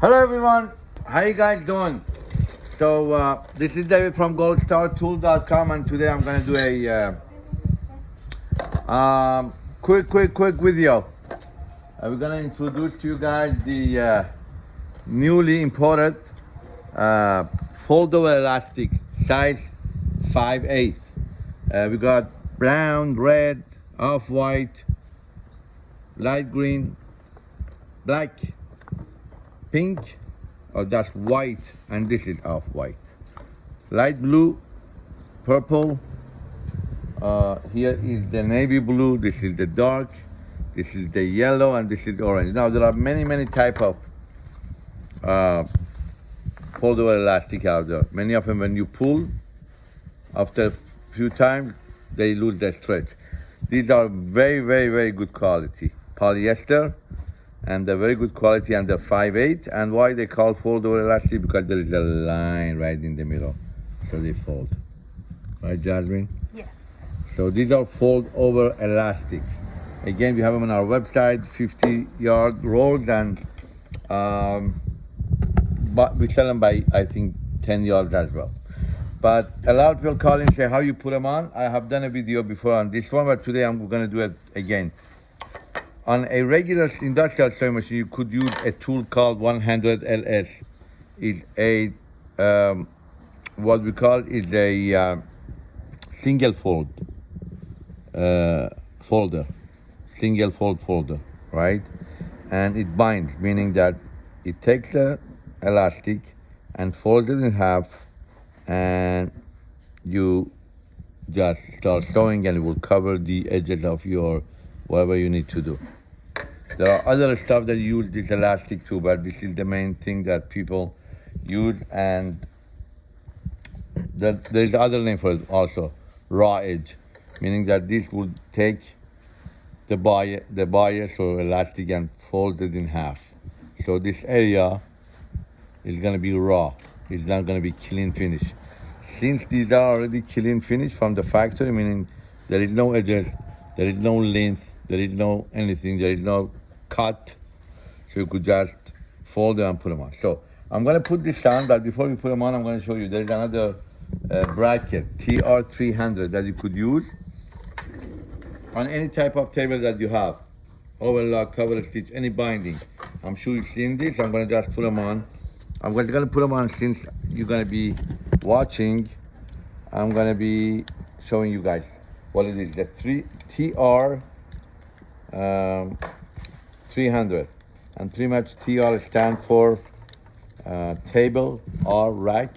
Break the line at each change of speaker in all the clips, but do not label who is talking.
Hello everyone, how you guys doing? So uh, this is David from goldstartool.com and today I'm gonna do a uh, um, quick, quick, quick video. Uh, we're gonna introduce to you guys the uh, newly imported uh, foldable elastic size 5 8 uh, we got brown, red, off-white, light green, black, pink, or that's white, and this is off-white. Light blue, purple, uh, here is the navy blue, this is the dark, this is the yellow, and this is orange. Now there are many, many type of uh, foldable elastic out there. Many of them when you pull, after a few times, they lose their stretch. These are very, very, very good quality. Polyester, and they're very good quality and they're 5'8". And why they call fold over elastic? Because there is a line right in the middle, so they fold. Right, Jasmine?
Yes.
So these are fold over elastics. Again, we have them on our website, 50 yard rolls, and um, but we sell them by, I think, 10 yards as well. But a lot of people call and say how you put them on. I have done a video before on this one, but today I'm gonna do it again. On a regular industrial sewing machine, you could use a tool called 100 LS. It's a, um, what we call is a uh, single fold uh, folder, single fold folder, right? And it binds, meaning that it takes the elastic and folds it in half and you just start sewing and it will cover the edges of your whatever you need to do. There are other stuff that use this elastic too, but this is the main thing that people use and that there's other name for it also, raw edge, meaning that this would take the bias, the bias or elastic and fold it in half. So this area is gonna be raw. It's not gonna be clean finish. Since these are already clean finish from the factory, meaning there is no edges, there is no length, there is no anything, there is no cut. So you could just fold them and put them on. So I'm gonna put this on, but before we put them on, I'm gonna show you there's another uh, bracket, TR300 that you could use on any type of table that you have. Overlock, cover stitch, any binding. I'm sure you've seen this. I'm gonna just put them on. I'm gonna put them on since you're gonna be watching. I'm gonna be showing you guys what it is. The three TR um, 300, and pretty much TR stand for uh, table or rack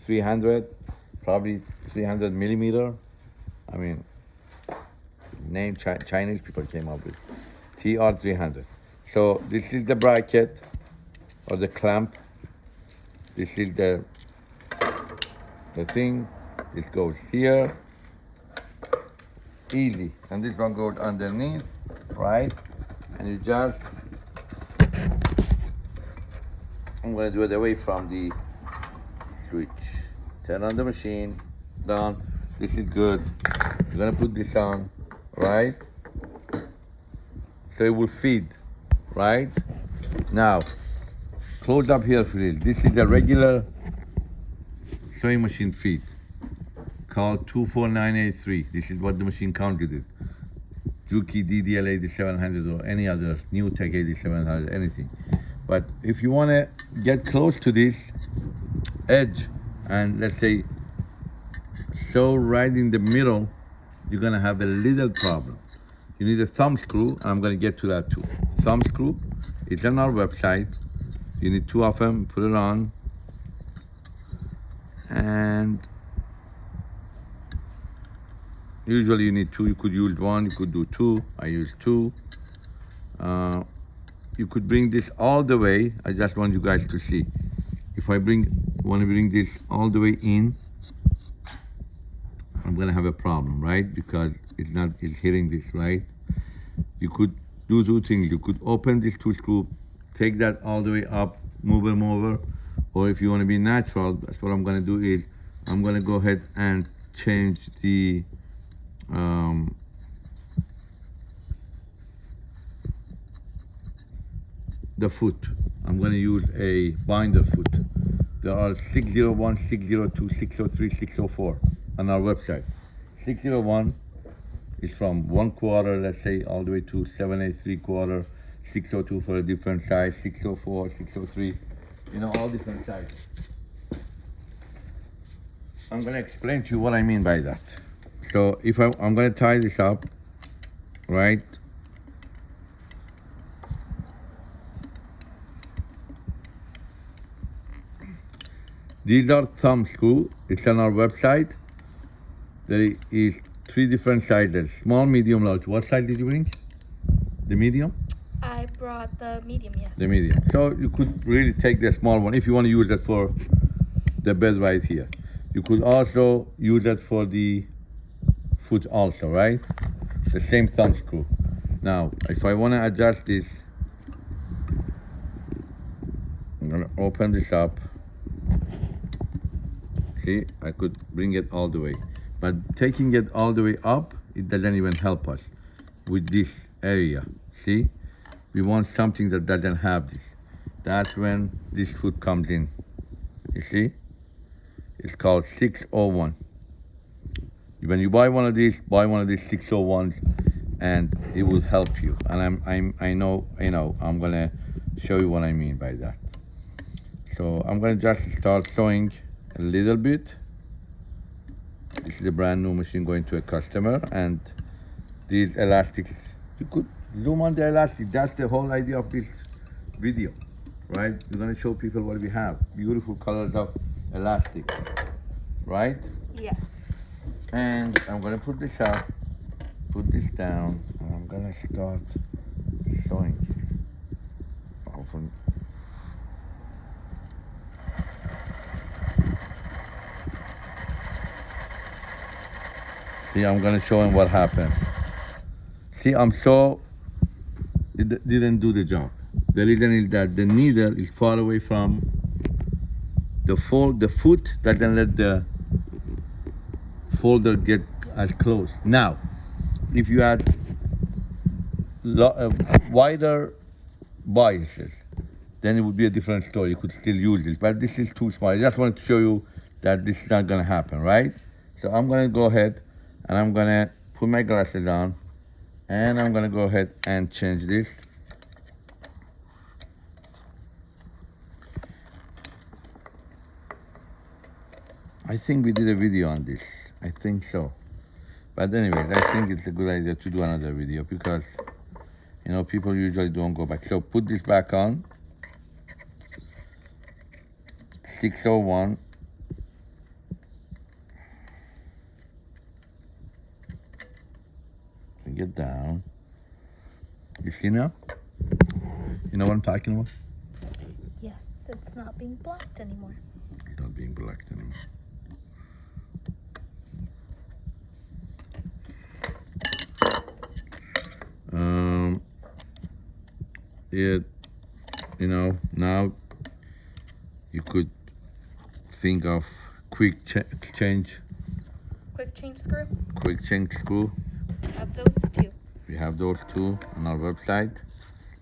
300, probably 300 millimeter. I mean, name Ch Chinese people came up with. TR 300. So this is the bracket or the clamp. This is the the thing. It goes here. Easy. And this one goes underneath right and you just I'm gonna do it away from the switch turn on the machine down this is good you're gonna put this on right so it will feed right now close up here please. This is a regular sewing machine feed called 24983. This is what the machine counted it. Juki DDL 8700 or any other new tech 8700, anything. But if you want to get close to this edge and let's say sew right in the middle, you're gonna have a little problem. You need a thumb screw, and I'm gonna get to that too. Thumb screw, it's on our website. You need two of them, put it on. And usually you need two, you could use one, you could do two, I use two. Uh, you could bring this all the way, I just want you guys to see. If I bring, want to bring this all the way in, I'm gonna have a problem, right? Because it's not, it's hitting this, right? You could do two things. You could open this two screw, take that all the way up, move them over. Or if you want to be natural, that's what I'm going to do is I'm going to go ahead and change the um, the foot. I'm going to use a binder foot. There are 601, 602, 603, 604 on our website. 601 is from one quarter, let's say, all the way to 783 quarter, 602 for a different size, 604, 603, you know, all different sizes. I'm going to explain to you what I mean by that. So if I, I'm going to tie this up, right? These are thumb screw. It's on our website. There is three different sizes: small, medium, large. What size did you bring? The medium.
I brought the medium, yes.
The medium. So you could really take the small one if you want to use it for the bed right here. You could also use it for the foot also, right? The same thumb screw. Now, if I want to adjust this, I'm gonna open this up. See, I could bring it all the way. But taking it all the way up, it doesn't even help us with this area. See? We want something that doesn't have this. That's when this foot comes in. You see? It's called 601. When you buy one of these, buy one of these 601s and it will help you. And I'm, I'm, I know, you know, I'm gonna show you what I mean by that. So I'm gonna just start sewing a little bit. This is a brand new machine going to a customer and these elastics, you could zoom on the elastic. That's the whole idea of this video, right? We're gonna show people what we have. Beautiful colors of elastic, right?
Yes.
And I'm gonna put this up, put this down, and I'm gonna start sewing. See, I'm gonna show him what happens. See, I'm so, it didn't do the job. The reason is that the needle is far away from the fold, the foot doesn't let the folder get as close. Now, if you had uh, wider biases, then it would be a different story. You could still use this, but this is too small. I just wanted to show you that this is not gonna happen, right? So I'm gonna go ahead and I'm gonna put my glasses on and I'm gonna go ahead and change this. I think we did a video on this. I think so. But anyways, I think it's a good idea to do another video because you know people usually don't go back. So put this back on. 601. Bring it down. You see now? You know what I'm talking about?
Yes, it's not being blocked anymore.
It's not being blocked anymore. It, you know, now you could think of quick ch- change,
Quick change screw.
quick change screw.
we Have those two.
We have those two on our website.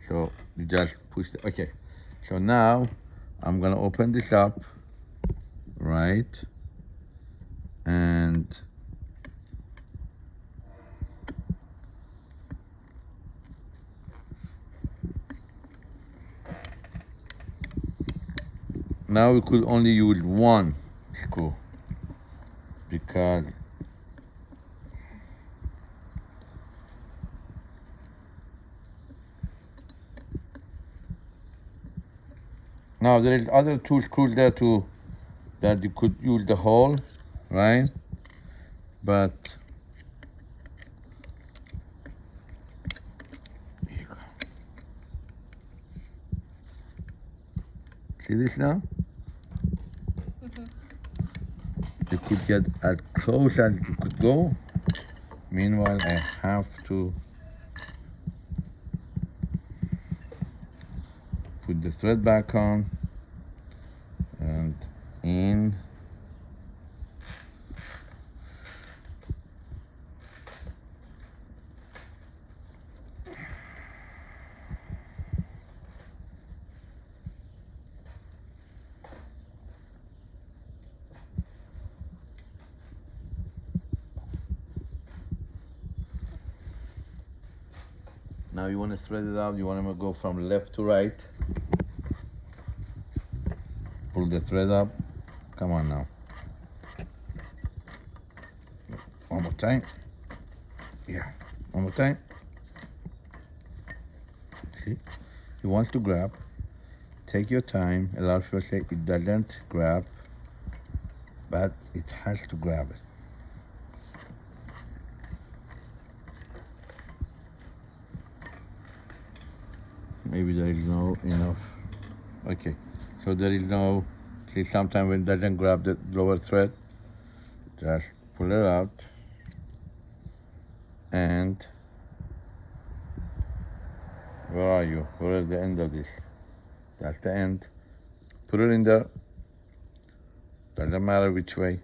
So you just push the, okay. So now I'm gonna open this up, right? And now we could only use one screw because Now there is other two screws there too that you could use the hole, right? But see this now? You could get as close as you could go. Meanwhile, I have to put the thread back on and in Now you want to thread it out. You want to go from left to right. Pull the thread up. Come on now. One more time. Yeah. One more time. See? He wants to grab. Take your time. A lot of people say it doesn't grab, but it has to grab it. Maybe there is no enough. Okay, so there is no. See, sometimes when it doesn't grab the lower thread, just pull it out and where are you? Where is the end of this? That's the end. Put it in there. Doesn't matter which way.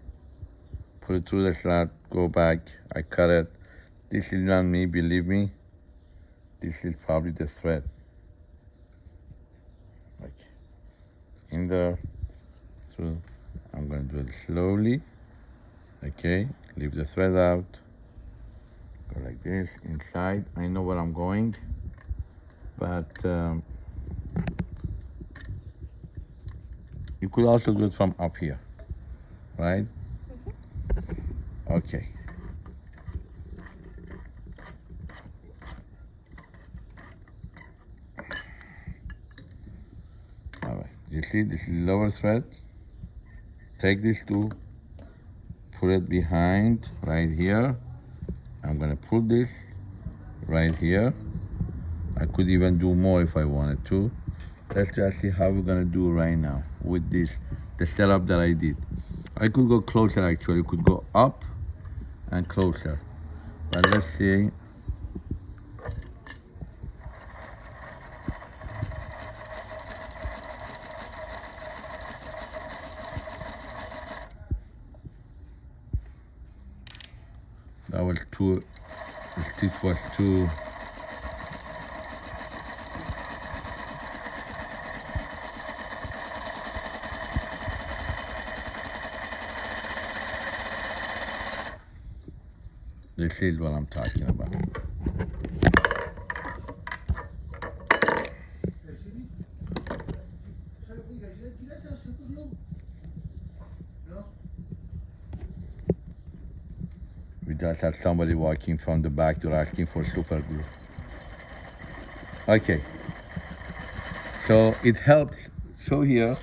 Put it through the slot. Go back. I cut it. This is not me, believe me. This is probably the thread. In there. So I'm gonna do it slowly. Okay. Leave the thread out. Go like this inside. I know where I'm going, but um, you could also do it from up here, right? Okay. All See, this is lower thread. Take this two, put it behind right here. I'm gonna pull this right here. I could even do more if I wanted to. Let's just see how we're gonna do right now with this, the setup that I did. I could go closer actually, could go up and closer. But let's see. This is what I'm talking about. We just had somebody walking from the back door asking for super glue. Okay. So it helps. So here,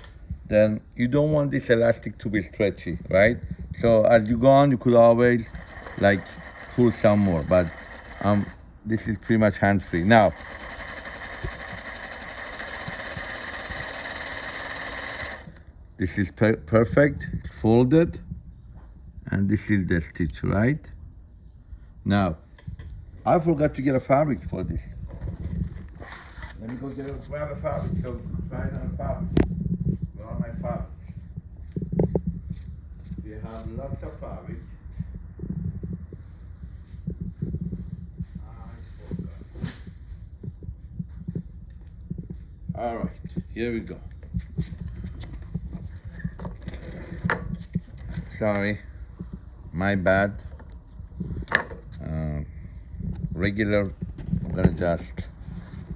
then you don't want this elastic to be stretchy, right? So as you go on, you could always like pull some more, but um, this is pretty much hands-free. Now, this is per perfect, folded, and this is the stitch, right? Now, I forgot to get a fabric for this. Let me go get a, grab a fabric. So try it on a fabric. Where are my fabrics? We have lots of fabric. I forgot. All right, here we go. Sorry, my bad. Regular, I'm gonna just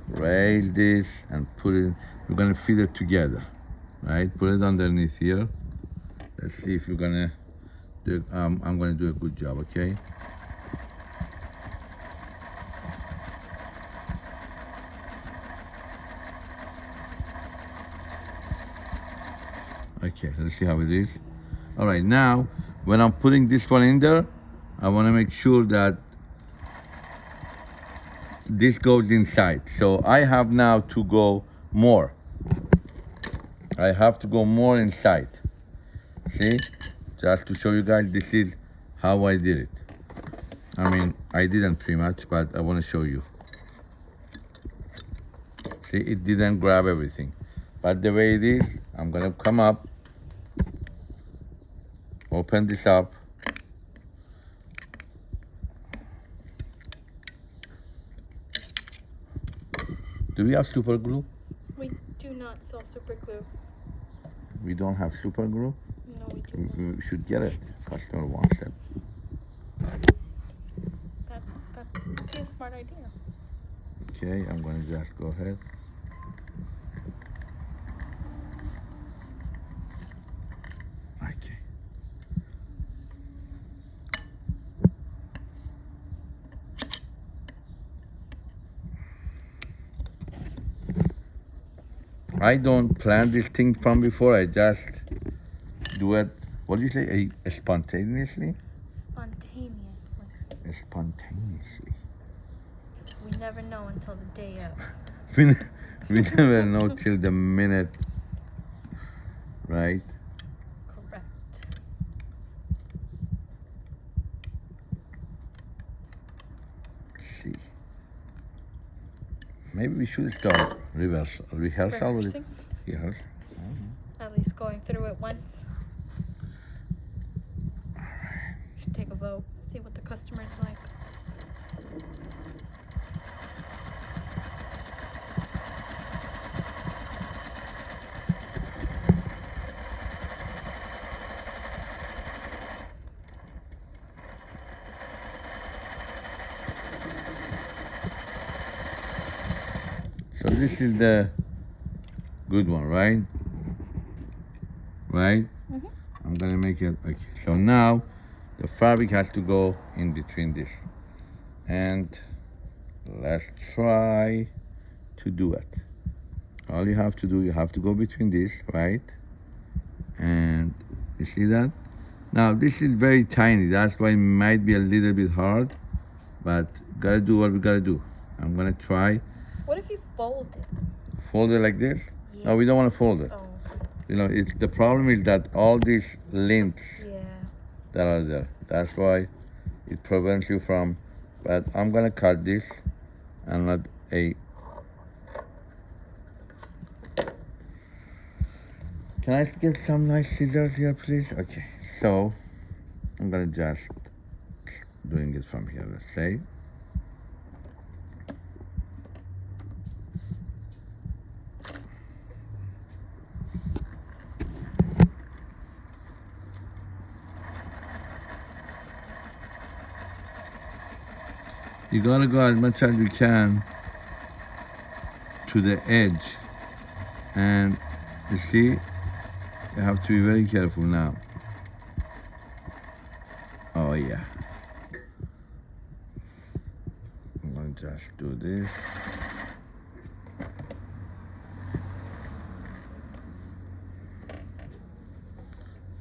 rail this and put it, we're gonna feed it together, right? Put it underneath here. Let's see if you're gonna do, um, I'm gonna do a good job, okay? Okay, let's see how it is. All right, now when I'm putting this one in there, I want to make sure that this goes inside. So I have now to go more. I have to go more inside. See, just to show you guys, this is how I did it. I mean, I didn't pretty much, but I want to show you. See, it didn't grab everything. But the way it is, I'm gonna come up, open this up, Do we have super glue?
We do not sell super glue.
We don't have super glue.
No, we do not.
we should get it. Customer wants it.
That, that would be a smart idea.
Okay, I'm gonna just go ahead. Okay. I don't plan this thing from before. I just do it. What do you say? A, spontaneously?
Spontaneously.
Spontaneously.
We never know until the day of.
We, we never know till the minute, right?
Correct.
see. Maybe we should start reversal, rehearsal.
Rehearsing.
Yes. Mm-hmm.
At least going through it once. Should take a vote. See what the customers like.
So this is the good one, right? Right?
Mhm.
I'm gonna make it okay. So now the fabric has to go in between this. And let's try to do it. All you have to do, you have to go between this, right? And you see that? Now this is very tiny, that's why it might be a little bit hard, but gotta do what we gotta do. I'm gonna try
What if you fold it?
fold it like this.
Yeah.
No, we don't want to fold it.
Oh,
You know, it's the problem is that all these links
yeah.
that are there. That's why it prevents you from. But I'm gonna cut this. I'm not a. Can I get some nice scissors here, please? Okay. So I'm gonna just doing it from here. Let's say. You gotta go as much as you can to the edge. And you see, you have to be very careful now. Oh yeah. I'm gonna just do this.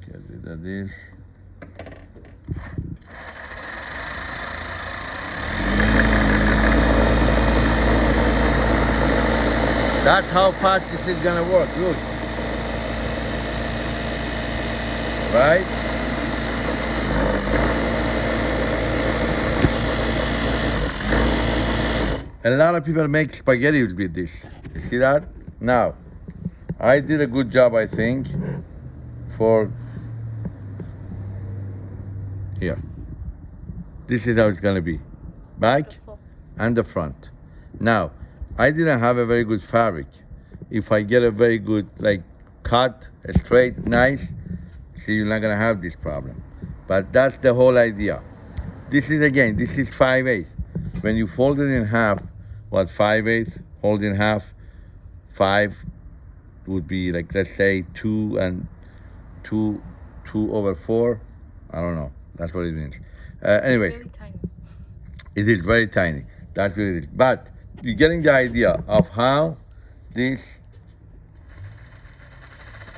Get rid of this. That's how fast this is gonna work, look. Right? A lot of people make spaghetti with this. You see that? Now, I did a good job, I think, for here. This is how it's gonna be. Back
Beautiful.
and the front. Now, I didn't have a very good fabric. If I get a very good like cut, straight, nice, see you're not gonna have this problem. But that's the whole idea. This is again, this is 5 8 When you fold it in half, what 5 8 hold in half, five would be like let's say two and two two over four. I don't know. That's what it means. Uh, anyways, it is very tiny. That's what it is. But you're getting the idea of how this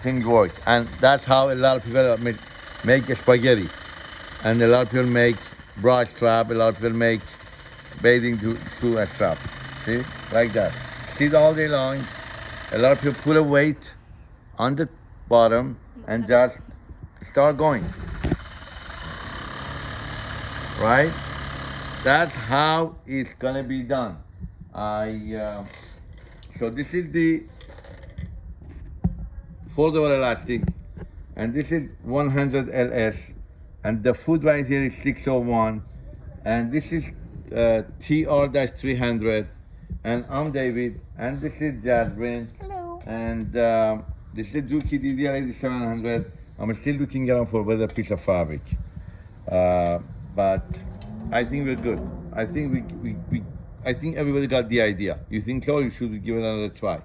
thing works. And that's how a lot of people make, make spaghetti. And a lot of people make bra strap, a lot of people make bathing suit and strap. See? Like that. Sit all day long. A lot of people put a weight on the bottom and just start going. Right? That's how it's gonna be done. I uh, so this is the foldable elastic, and this is 100 LS, and the foot right here is 601, and this is uh, TR-300, and I'm David, and this is Jasmine,
Hello.
and um, this is Juki DDL8700. I'm still looking around for a better piece of fabric, uh, but I think we're good. I think we, we, we I think everybody got the idea. You think Chloe, You should give it another try.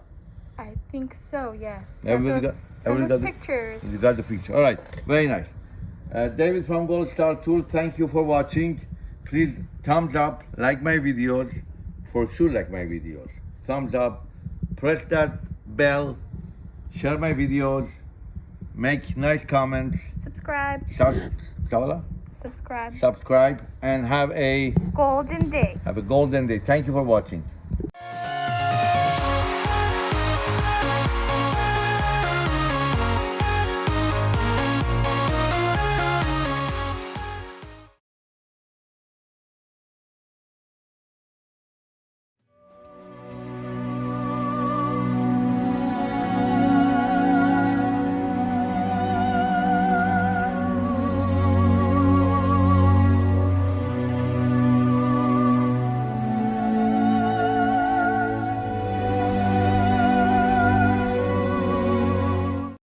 I think so, yes.
Everybody
us,
got- everybody got the-
pictures.
You got the picture. All right, very nice. Uh, David from Gold Star Tool, thank you for watching. Please thumbs up, like my videos, for sure like my videos. Thumbs up, press that bell, share my videos, make nice comments,
Subscribe.
sub-?
Subscribe.
subscribe, and have a
Golden day.
have a golden day. Thank you for watching.